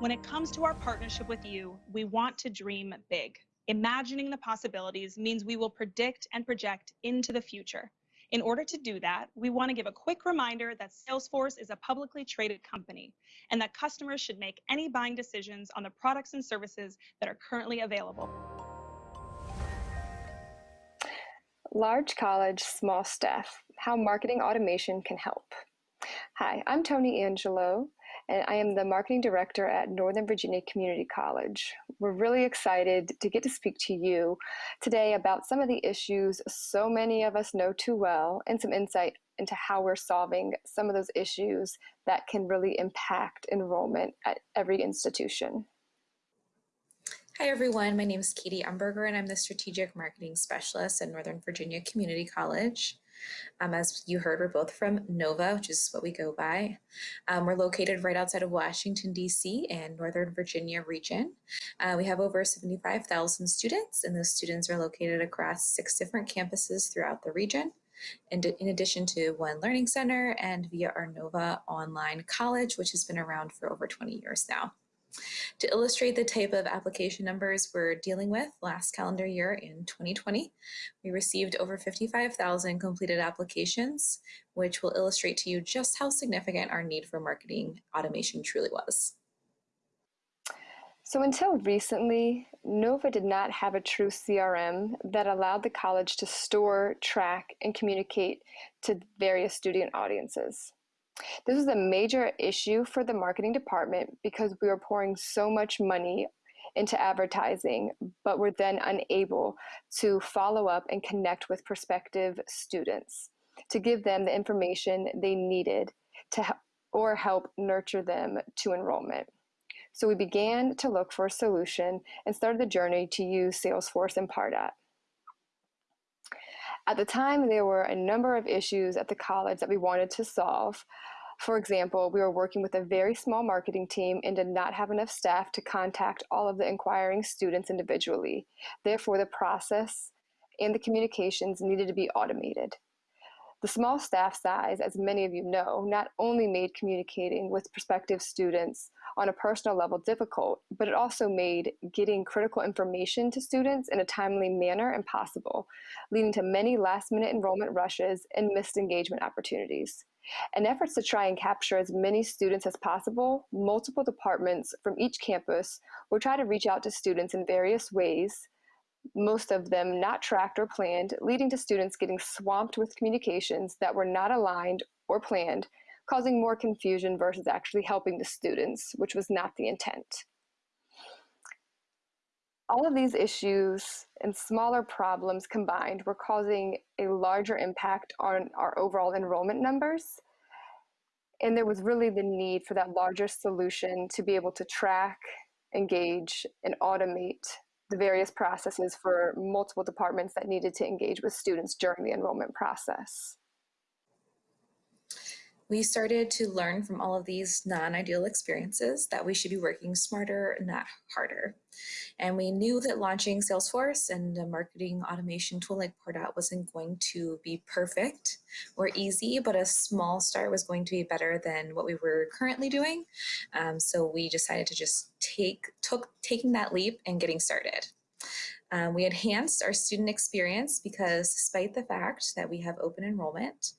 When it comes to our partnership with you, we want to dream big. Imagining the possibilities means we will predict and project into the future. In order to do that, we want to give a quick reminder that Salesforce is a publicly traded company and that customers should make any buying decisions on the products and services that are currently available. Large college, small staff, how marketing automation can help. Hi, I'm Tony Angelo, and I am the marketing director at Northern Virginia Community College. We're really excited to get to speak to you today about some of the issues so many of us know too well and some insight into how we're solving some of those issues that can really impact enrollment at every institution. Hi everyone, my name is Katie Umberger and I'm the Strategic Marketing Specialist at Northern Virginia Community College. Um, as you heard, we're both from NOVA, which is what we go by. Um, we're located right outside of Washington, D.C. and Northern Virginia region. Uh, we have over 75,000 students, and those students are located across six different campuses throughout the region. And in addition to one learning center and via our NOVA online college, which has been around for over 20 years now. To illustrate the type of application numbers we're dealing with last calendar year in 2020, we received over 55,000 completed applications, which will illustrate to you just how significant our need for marketing automation truly was. So until recently, NOVA did not have a true CRM that allowed the college to store, track, and communicate to various student audiences. This was a major issue for the marketing department because we were pouring so much money into advertising, but we were then unable to follow up and connect with prospective students to give them the information they needed to or help nurture them to enrollment. So we began to look for a solution and started the journey to use Salesforce and Pardot. At the time, there were a number of issues at the college that we wanted to solve. For example, we were working with a very small marketing team and did not have enough staff to contact all of the inquiring students individually. Therefore, the process and the communications needed to be automated. The small staff size, as many of you know, not only made communicating with prospective students on a personal level difficult, but it also made getting critical information to students in a timely manner impossible, leading to many last minute enrollment rushes and missed engagement opportunities. In efforts to try and capture as many students as possible, multiple departments from each campus will try to reach out to students in various ways most of them not tracked or planned, leading to students getting swamped with communications that were not aligned or planned, causing more confusion versus actually helping the students, which was not the intent. All of these issues and smaller problems combined were causing a larger impact on our overall enrollment numbers. And there was really the need for that larger solution to be able to track, engage, and automate the various processes for multiple departments that needed to engage with students during the enrollment process. We started to learn from all of these non-ideal experiences that we should be working smarter, not harder. And we knew that launching Salesforce and a marketing automation tool like Pardot wasn't going to be perfect or easy, but a small start was going to be better than what we were currently doing. Um, so we decided to just take took taking that leap and getting started. Um, we enhanced our student experience because despite the fact that we have open enrollment,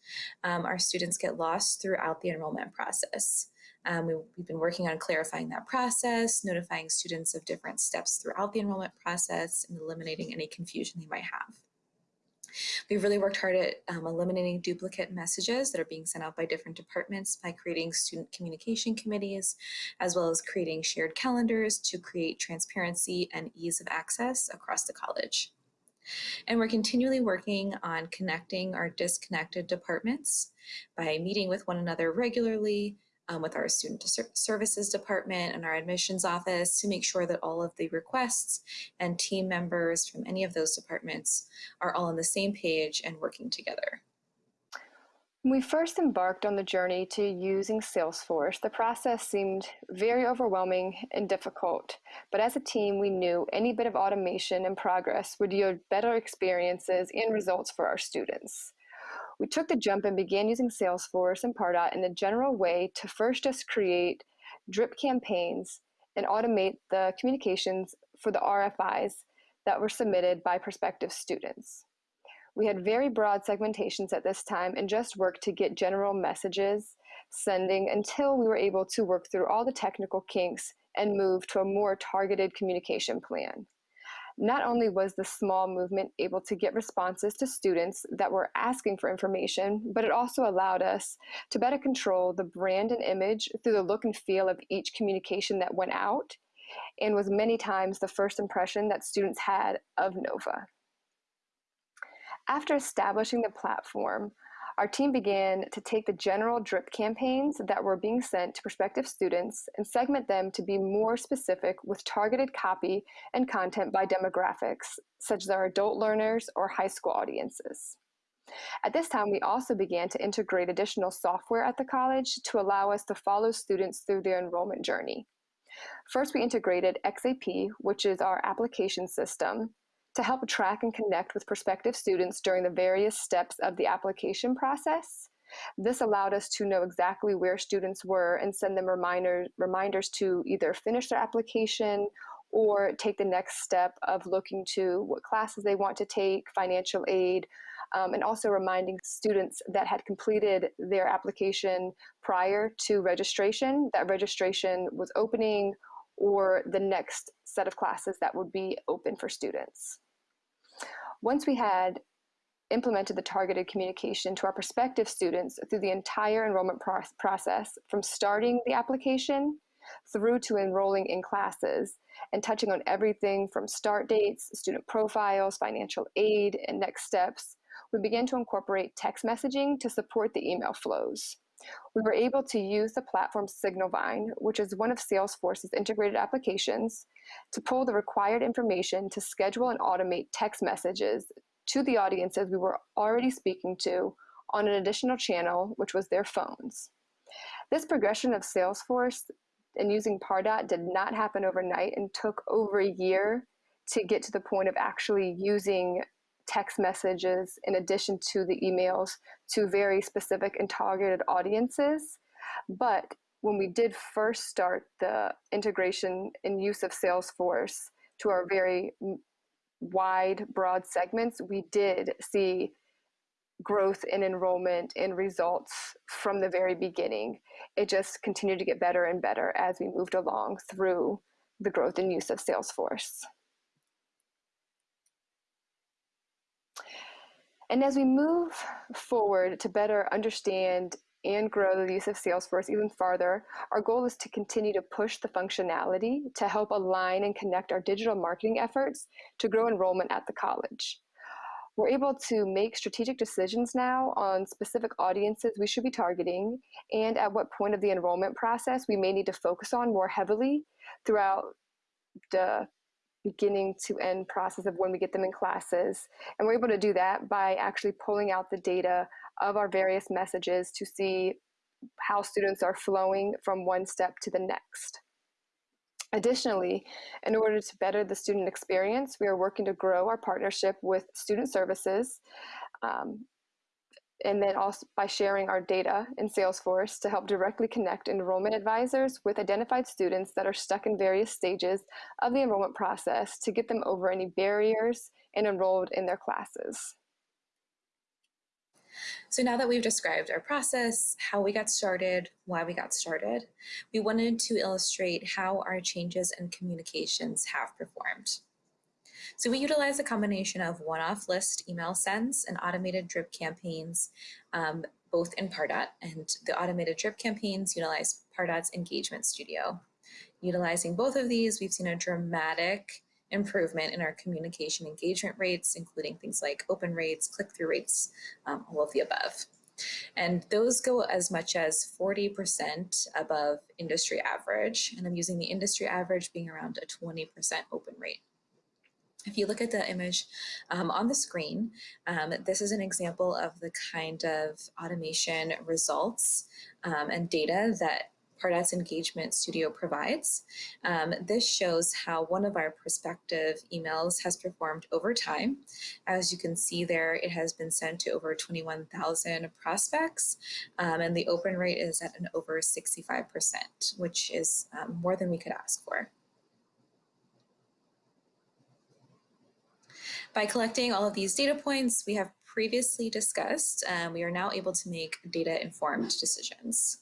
um, our students get lost throughout the enrollment process. Um, we, have been working on clarifying that process, notifying students of different steps throughout the enrollment process, and eliminating any confusion they might have. We've really worked hard at um, eliminating duplicate messages that are being sent out by different departments by creating student communication committees, as well as creating shared calendars to create transparency and ease of access across the college. And we're continually working on connecting our disconnected departments by meeting with one another regularly, um, with our student services department and our admissions office to make sure that all of the requests and team members from any of those departments are all on the same page and working together. When we first embarked on the journey to using Salesforce, the process seemed very overwhelming and difficult. But as a team, we knew any bit of automation and progress would yield better experiences and results for our students. We took the jump and began using Salesforce and Pardot in a general way to first just create drip campaigns and automate the communications for the RFIs that were submitted by prospective students. We had very broad segmentations at this time and just worked to get general messages sending until we were able to work through all the technical kinks and move to a more targeted communication plan. Not only was the small movement able to get responses to students that were asking for information, but it also allowed us to better control the brand and image through the look and feel of each communication that went out and was many times the first impression that students had of NOVA. After establishing the platform, our team began to take the general drip campaigns that were being sent to prospective students and segment them to be more specific with targeted copy and content by demographics, such as our adult learners or high school audiences. At this time, we also began to integrate additional software at the college to allow us to follow students through their enrollment journey. First, we integrated XAP, which is our application system, to help track and connect with prospective students during the various steps of the application process. This allowed us to know exactly where students were and send them reminder, reminders to either finish their application or take the next step of looking to what classes they want to take, financial aid, um, and also reminding students that had completed their application prior to registration that registration was opening or the next set of classes that would be open for students. Once we had implemented the targeted communication to our prospective students through the entire enrollment pro process, from starting the application through to enrolling in classes and touching on everything from start dates, student profiles, financial aid, and next steps, we began to incorporate text messaging to support the email flows. We were able to use the platform Signalvine, which is one of Salesforce's integrated applications, to pull the required information to schedule and automate text messages to the audiences we were already speaking to on an additional channel, which was their phones. This progression of Salesforce and using Pardot did not happen overnight and took over a year to get to the point of actually using text messages in addition to the emails to very specific and targeted audiences. But when we did first start the integration and use of Salesforce to our very wide, broad segments, we did see growth in enrollment and results from the very beginning. It just continued to get better and better as we moved along through the growth and use of Salesforce. And as we move forward to better understand and grow the use of Salesforce even farther, our goal is to continue to push the functionality to help align and connect our digital marketing efforts to grow enrollment at the college. We're able to make strategic decisions now on specific audiences we should be targeting and at what point of the enrollment process we may need to focus on more heavily throughout the beginning to end process of when we get them in classes. And we're able to do that by actually pulling out the data of our various messages to see how students are flowing from one step to the next. Additionally, in order to better the student experience, we are working to grow our partnership with student services um, and then also by sharing our data in Salesforce to help directly connect enrollment advisors with identified students that are stuck in various stages of the enrollment process to get them over any barriers and enrolled in their classes. So now that we've described our process, how we got started, why we got started, we wanted to illustrate how our changes and communications have performed. So we utilize a combination of one-off list email sends and automated drip campaigns, um, both in Pardot, and the automated drip campaigns utilize Pardot's Engagement Studio. Utilizing both of these, we've seen a dramatic improvement in our communication engagement rates, including things like open rates, click-through rates, um, all of the above. And those go as much as 40% above industry average. And I'm using the industry average being around a 20% open rate. If you look at the image um, on the screen, um, this is an example of the kind of automation results um, and data that Pardot's Engagement Studio provides. Um, this shows how one of our prospective emails has performed over time. As you can see there, it has been sent to over 21,000 prospects, um, and the open rate is at an over 65%, which is um, more than we could ask for. By collecting all of these data points we have previously discussed, um, we are now able to make data informed decisions.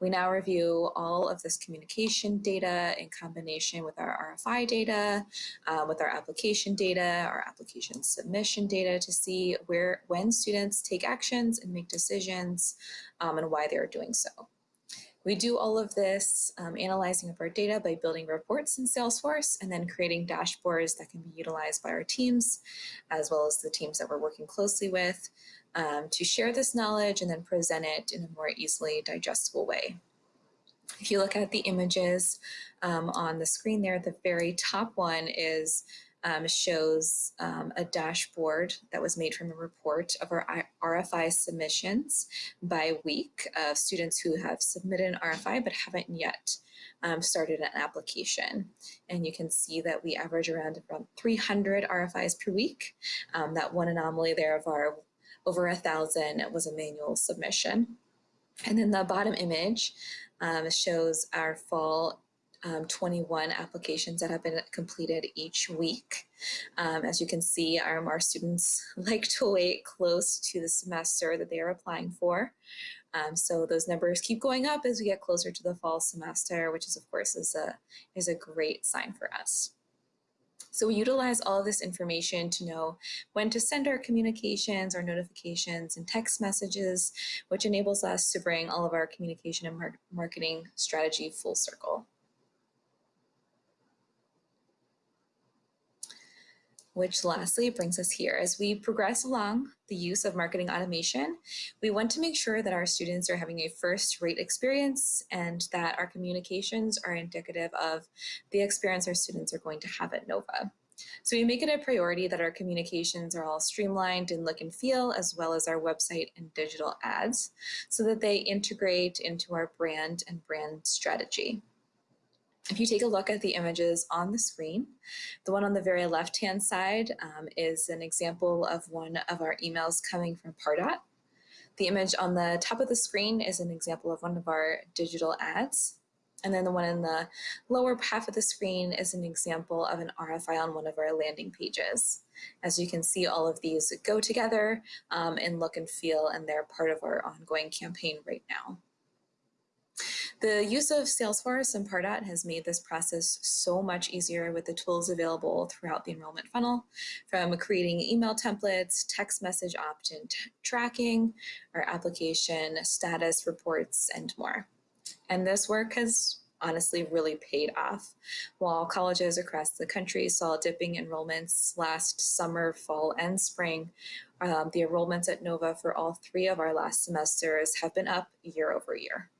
We now review all of this communication data in combination with our RFI data, uh, with our application data, our application submission data to see where when students take actions and make decisions um, and why they're doing so. We do all of this um, analyzing of our data by building reports in Salesforce and then creating dashboards that can be utilized by our teams, as well as the teams that we're working closely with um, to share this knowledge and then present it in a more easily digestible way. If you look at the images um, on the screen there, the very top one is um, shows um, a dashboard that was made from a report of our RFI submissions by week of students who have submitted an RFI but haven't yet um, started an application. And you can see that we average around, around 300 RFIs per week. Um, that one anomaly there of our over a thousand was a manual submission. And then the bottom image um, shows our fall um, 21 applications that have been completed each week. Um, as you can see, our, our students like to wait close to the semester that they are applying for. Um, so those numbers keep going up as we get closer to the fall semester, which is of course is a, is a great sign for us. So we utilize all this information to know when to send our communications, our notifications, and text messages, which enables us to bring all of our communication and mar marketing strategy full circle. Which lastly brings us here. As we progress along the use of marketing automation, we want to make sure that our students are having a first rate experience and that our communications are indicative of the experience our students are going to have at NOVA. So we make it a priority that our communications are all streamlined in look and feel, as well as our website and digital ads, so that they integrate into our brand and brand strategy. If you take a look at the images on the screen, the one on the very left-hand side um, is an example of one of our emails coming from Pardot. The image on the top of the screen is an example of one of our digital ads. And then the one in the lower half of the screen is an example of an RFI on one of our landing pages. As you can see, all of these go together um, and look and feel, and they're part of our ongoing campaign right now. The use of Salesforce and Pardot has made this process so much easier with the tools available throughout the enrollment funnel, from creating email templates, text message opt-in tracking, our application status reports, and more. And this work has honestly really paid off. While colleges across the country saw dipping enrollments last summer, fall, and spring, um, the enrollments at NOVA for all three of our last semesters have been up year over year.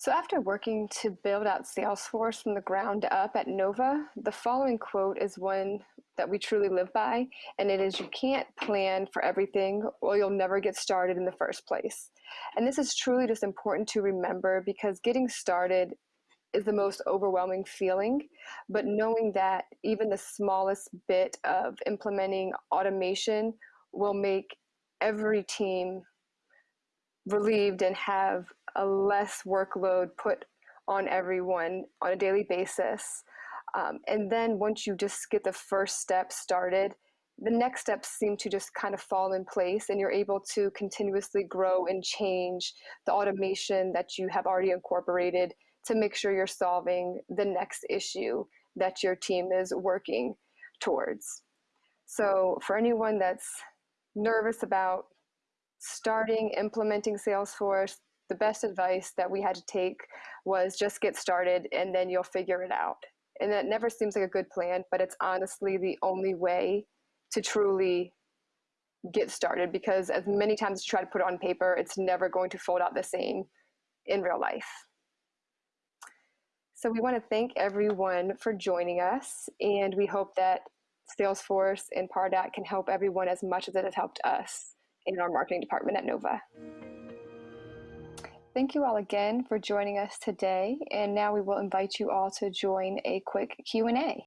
So after working to build out Salesforce from the ground up at Nova, the following quote is one that we truly live by, and it is you can't plan for everything or you'll never get started in the first place. And this is truly just important to remember because getting started is the most overwhelming feeling, but knowing that even the smallest bit of implementing automation will make every team relieved and have a less workload put on everyone on a daily basis. Um, and then once you just get the first step started, the next steps seem to just kind of fall in place and you're able to continuously grow and change the automation that you have already incorporated to make sure you're solving the next issue that your team is working towards. So for anyone that's nervous about starting implementing Salesforce, the best advice that we had to take was just get started and then you'll figure it out. And that never seems like a good plan, but it's honestly the only way to truly get started because as many times as you try to put it on paper, it's never going to fold out the same in real life. So we want to thank everyone for joining us and we hope that Salesforce and Pardot can help everyone as much as it has helped us in our marketing department at NOVA. Thank you all again for joining us today. And now we will invite you all to join a quick Q&A.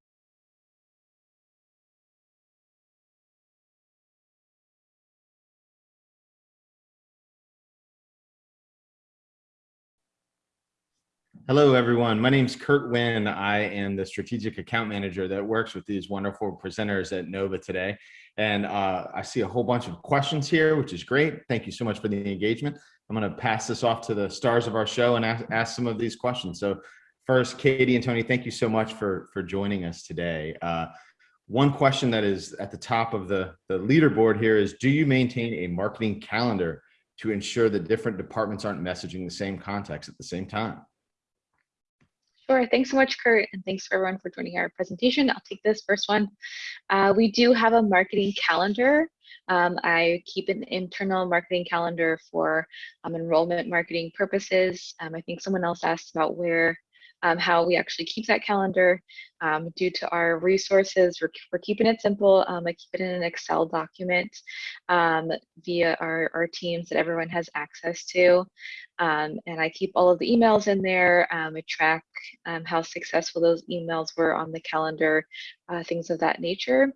Hello, everyone. My name is Kurt Wynn. I am the strategic account manager that works with these wonderful presenters at NOVA today. And uh, I see a whole bunch of questions here, which is great. Thank you so much for the engagement. I'm going to pass this off to the stars of our show and ask, ask some of these questions. So first, Katie and Tony, thank you so much for, for joining us today. Uh, one question that is at the top of the, the leaderboard here is, do you maintain a marketing calendar to ensure that different departments aren't messaging the same context at the same time? Sure. Thanks so much, Kurt, and thanks for everyone for joining our presentation. I'll take this first one. Uh, we do have a marketing calendar. Um, I keep an internal marketing calendar for um, enrollment marketing purposes. Um, I think someone else asked about where um, how we actually keep that calendar. Um, due to our resources, we're, we're keeping it simple. Um, I keep it in an Excel document um, via our, our teams that everyone has access to. Um, and I keep all of the emails in there. Um, I track how successful those emails were on the calendar, uh, things of that nature.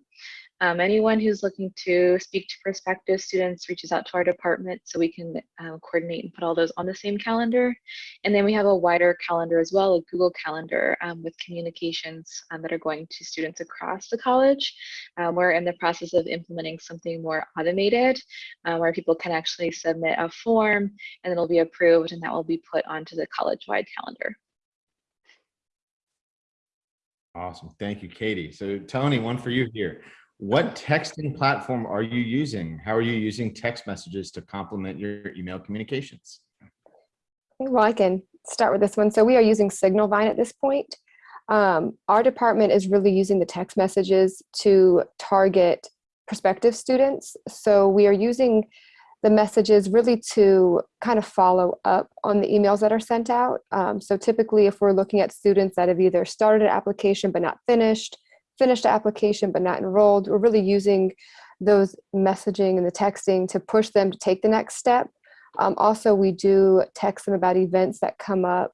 Um, anyone who's looking to speak to prospective students reaches out to our department so we can uh, coordinate and put all those on the same calendar. And then we have a wider calendar as well, a Google Calendar um, with communications um, that are going to students across the college. Um, we're in the process of implementing something more automated where people can actually submit a form and it'll be approved and that will be put onto the college-wide calendar. Awesome. Thank you, Katie. So Tony, one for you here. What texting platform are you using? How are you using text messages to complement your email communications? Well, I can start with this one. So we are using Signalvine at this point. Um, our department is really using the text messages to target prospective students. So we are using the messages really to kind of follow up on the emails that are sent out. Um, so typically if we're looking at students that have either started an application but not finished, finished the application but not enrolled. We're really using those messaging and the texting to push them to take the next step. Um, also, we do text them about events that come up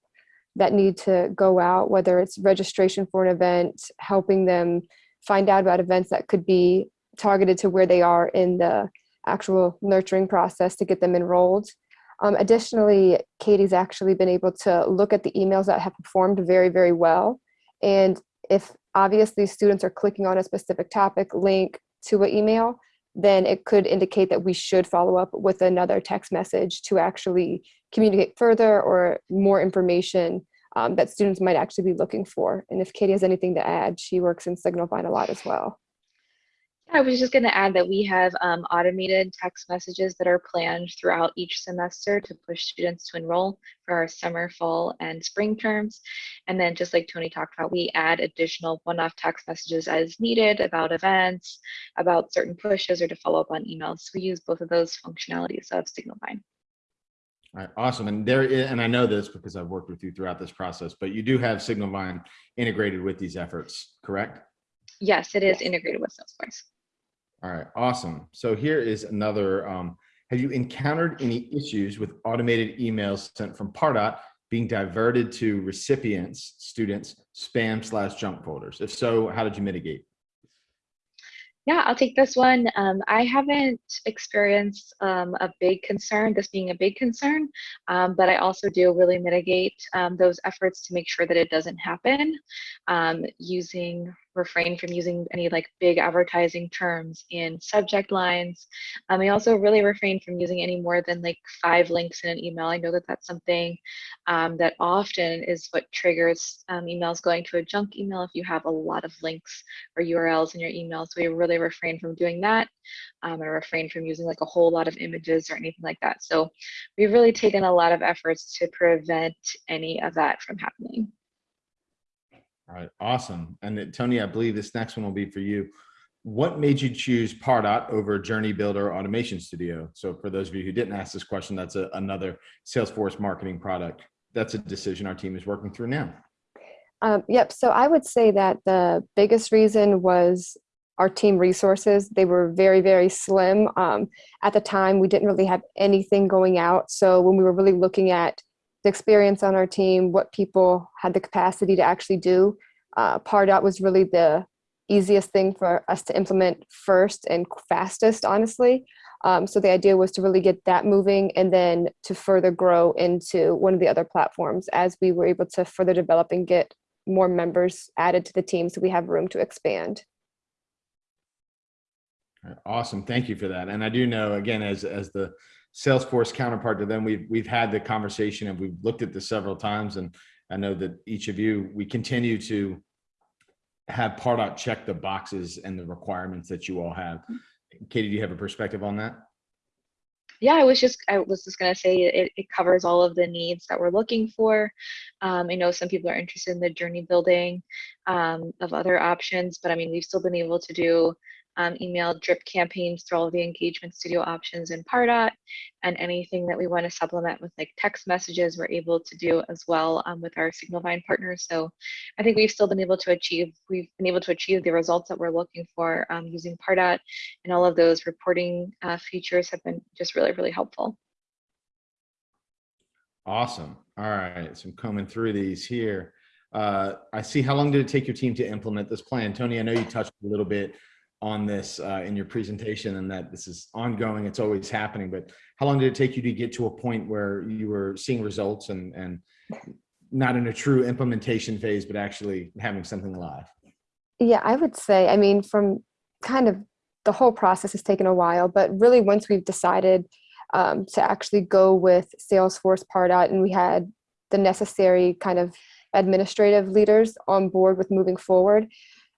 that need to go out, whether it's registration for an event, helping them find out about events that could be targeted to where they are in the actual nurturing process to get them enrolled. Um, additionally, Katie's actually been able to look at the emails that have performed very, very well. And if obviously students are clicking on a specific topic link to an email, then it could indicate that we should follow up with another text message to actually communicate further or more information um, that students might actually be looking for. And if Katie has anything to add, she works in Signalvine a lot as well. I was just going to add that we have um, automated text messages that are planned throughout each semester to push students to enroll for our summer, fall, and spring terms. And then just like Tony talked about, we add additional one-off text messages as needed about events, about certain pushes, or to follow up on emails. We use both of those functionalities of Signalvine. All right, awesome. And there, and I know this because I've worked with you throughout this process, but you do have Signalvine integrated with these efforts, correct? Yes, it is integrated with Salesforce. All right, awesome. So here is another, um, have you encountered any issues with automated emails sent from Pardot being diverted to recipients, students, spam slash junk folders? If so, how did you mitigate? Yeah, I'll take this one. Um, I haven't experienced um, a big concern, this being a big concern, um, but I also do really mitigate um, those efforts to make sure that it doesn't happen um, using refrain from using any like big advertising terms in subject lines. Um, I also really refrain from using any more than like five links in an email. I know that that's something um, that often is what triggers um, emails going to a junk email if you have a lot of links or URLs in your email. So we really refrain from doing that um, and refrain from using like a whole lot of images or anything like that. So we've really taken a lot of efforts to prevent any of that from happening. All right, awesome. And Tony, I believe this next one will be for you. What made you choose Pardot over Journey Builder Automation Studio? So for those of you who didn't ask this question, that's a, another Salesforce marketing product. That's a decision our team is working through now. Um, yep, so I would say that the biggest reason was our team resources. They were very, very slim. Um, at the time, we didn't really have anything going out. So when we were really looking at the experience on our team, what people had the capacity to actually do. Uh, Pardot was really the easiest thing for us to implement first and fastest, honestly. Um, so the idea was to really get that moving and then to further grow into one of the other platforms as we were able to further develop and get more members added to the team so we have room to expand. Awesome. Thank you for that. And I do know, again, as, as the Salesforce counterpart to them, we've, we've had the conversation and we've looked at this several times. And I know that each of you, we continue to have Pardot check the boxes and the requirements that you all have. Katie, do you have a perspective on that? Yeah, I was just I was just gonna say it, it covers all of the needs that we're looking for. Um, I know some people are interested in the journey building um, of other options, but I mean we've still been able to do um, email drip campaigns through all the engagement studio options in Pardot, and anything that we want to supplement with like text messages, we're able to do as well um, with our Signalvine partners. So I think we've still been able to achieve we've been able to achieve the results that we're looking for um, using Pardot, and all of those reporting uh, features have been just really really helpful. Awesome. All right. So I'm through these here. Uh, I see. How long did it take your team to implement this plan? Tony, I know you touched a little bit on this uh, in your presentation and that this is ongoing, it's always happening, but how long did it take you to get to a point where you were seeing results and, and not in a true implementation phase, but actually having something live? Yeah, I would say, I mean, from kind of the whole process has taken a while, but really once we've decided um, to actually go with Salesforce Pardot and we had the necessary kind of administrative leaders on board with moving forward,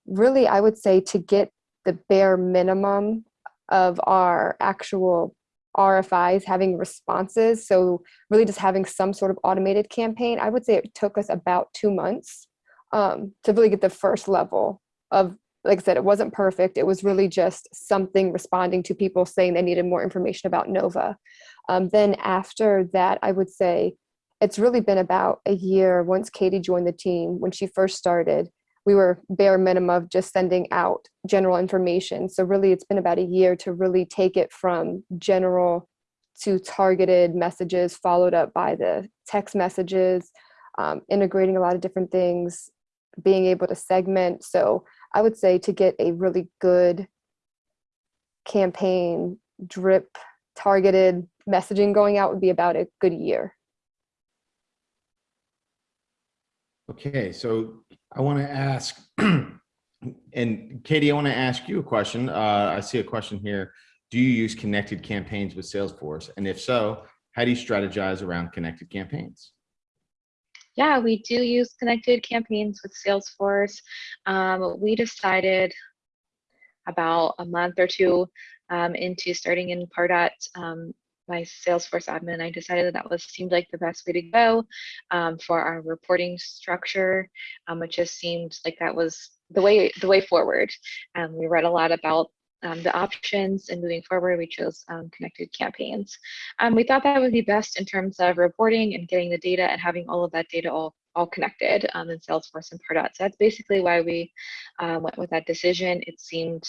really, I would say to get the bare minimum of our actual RFIs having responses. So really just having some sort of automated campaign, I would say it took us about two months um, to really get the first level of, like I said, it wasn't perfect. It was really just something responding to people saying they needed more information about NOVA. Um, then after that, I would say it's really been about a year once Katie joined the team when she first started we were bare minimum of just sending out general information. So really it's been about a year to really take it from general to targeted messages followed up by the text messages, um, integrating a lot of different things, being able to segment. So I would say to get a really good campaign drip targeted messaging going out would be about a good year. Okay, so I want to ask, and Katie, I want to ask you a question. Uh, I see a question here. Do you use connected campaigns with Salesforce? And if so, how do you strategize around connected campaigns? Yeah, we do use connected campaigns with Salesforce. Um, we decided about a month or two um, into starting in Pardot um, my Salesforce admin, I decided that that was seemed like the best way to go um, for our reporting structure. Um, it just seemed like that was the way the way forward. Um, we read a lot about um, the options and moving forward, we chose um, connected campaigns. Um, we thought that would be best in terms of reporting and getting the data and having all of that data all all connected um, in Salesforce and Pardot. So that's basically why we uh, went with that decision. It seemed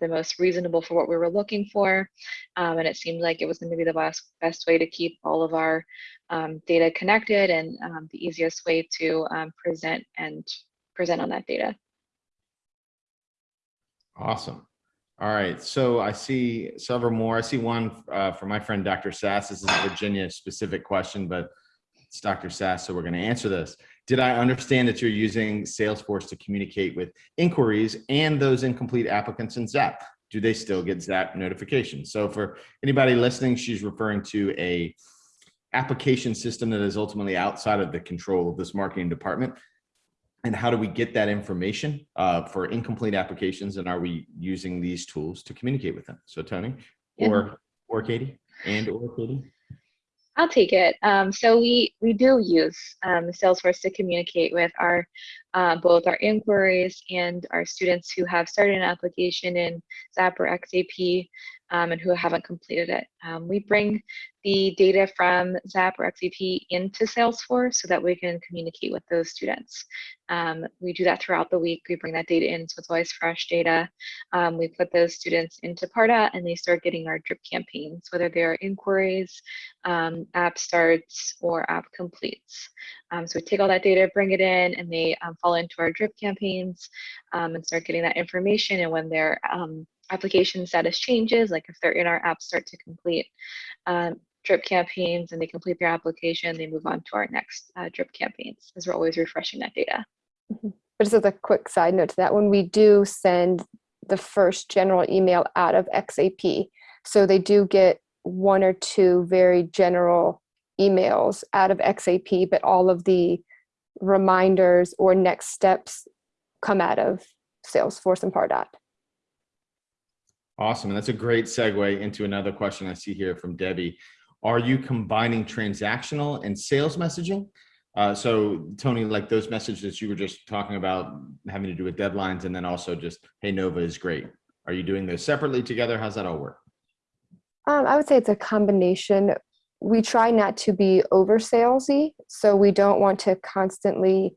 the most reasonable for what we were looking for. Um, and it seemed like it was going to be the best, best way to keep all of our um, data connected and um, the easiest way to um, present and present on that data. Awesome. All right, so I see several more. I see one uh, from my friend Dr. Sass. This is a Virginia specific question, but it's Dr. Sass, so we're going to answer this. Did I understand that you're using Salesforce to communicate with inquiries and those incomplete applicants in ZAP? Do they still get ZAP notifications? So for anybody listening, she's referring to a application system that is ultimately outside of the control of this marketing department. And how do we get that information uh, for incomplete applications? And are we using these tools to communicate with them? So Tony Yeah. or, or Katie and or Katie? I'll take it. Um, so we we do use um, Salesforce to communicate with our uh, both our inquiries and our students who have started an application in ZAP or XAP. um, and who haven't completed it. Um, we bring the data from ZAP or XAP into Salesforce so that we can communicate with those students. Um, we do that throughout the week. We bring that data in, so it's always fresh data. Um, we put those students into Pardot and they start getting our drip campaigns, whether they're inquiries, um, app starts, or app completes. Um, so we take all that data, bring it in, and they um, fall into our drip campaigns um, and start getting that information. And when their um, application status changes, like if they're in our app start to complete um, drip campaigns and they complete their application, they move on to our next uh, drip campaigns because we're always refreshing that data. But just as a quick side note to that, when we do send the first general email out of XAP, so they do get one or two very general emails out of XAP, but all of the reminders or next steps come out of Salesforce and Pardot. Awesome. And that's a great segue into another question I see here from Debbie. Are you combining transactional and sales messaging? Uh, so Tony, like those messages you were just talking about having to do with deadlines and then also just, hey, Nova is great. Are you doing those separately together? How's that all work? Um, I would say it's a combination. We try not to be over salesy, so we don't want to constantly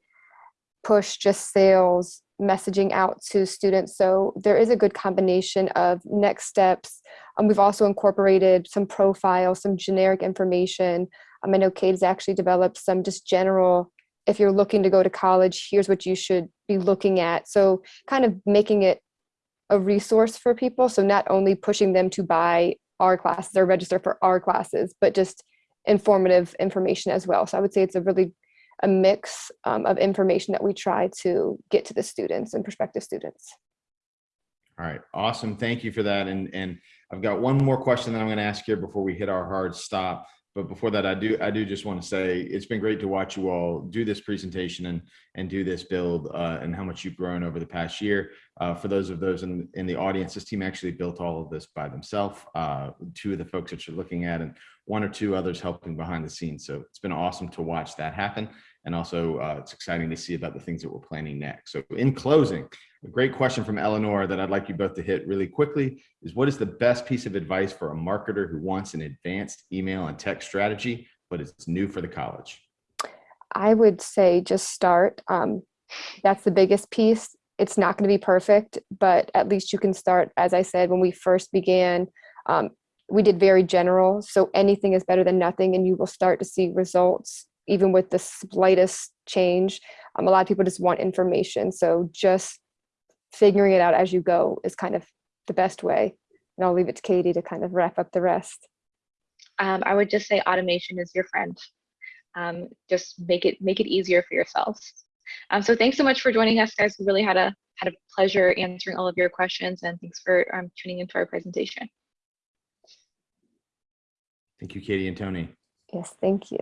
push just sales messaging out to students. So there is a good combination of next steps. Um, we've also incorporated some profiles, some generic information. Um, I know Kate has actually developed some just general, if you're looking to go to college, here's what you should be looking at. So kind of making it a resource for people. So not only pushing them to buy our classes or register for our classes, but just informative information as well. So I would say it's a really a mix um, of information that we try to get to the students and prospective students. All right, awesome. Thank you for that. And, and I've got one more question that I'm going to ask here before we hit our hard stop. But before that, I do I do just want to say it's been great to watch you all do this presentation and and do this build uh, and how much you've grown over the past year. Uh, for those of those in, in the audience, this team actually built all of this by themselves. Uh, two of the folks that you're looking at and one or two others helping behind the scenes. So it's been awesome to watch that happen. And also uh, it's exciting to see about the things that we're planning next. So in closing, a great question from Eleanor that I'd like you both to hit really quickly is what is the best piece of advice for a marketer who wants an advanced email and text strategy, but it's new for the college? I would say just start. Um, that's the biggest piece. It's not going to be perfect, but at least you can start. As I said, when we first began, um, we did very general. So anything is better than nothing, and you will start to see results even with the slightest change. Um, a lot of people just want information. So just figuring it out as you go is kind of the best way. And I'll leave it to Katie to kind of wrap up the rest. Um, I would just say automation is your friend. Um, just make it make it easier for yourselves. Um, so thanks so much for joining us, guys. We really had a had a pleasure answering all of your questions, and thanks for um, tuning into our presentation. Thank you, Katie and Tony. Yes, thank you.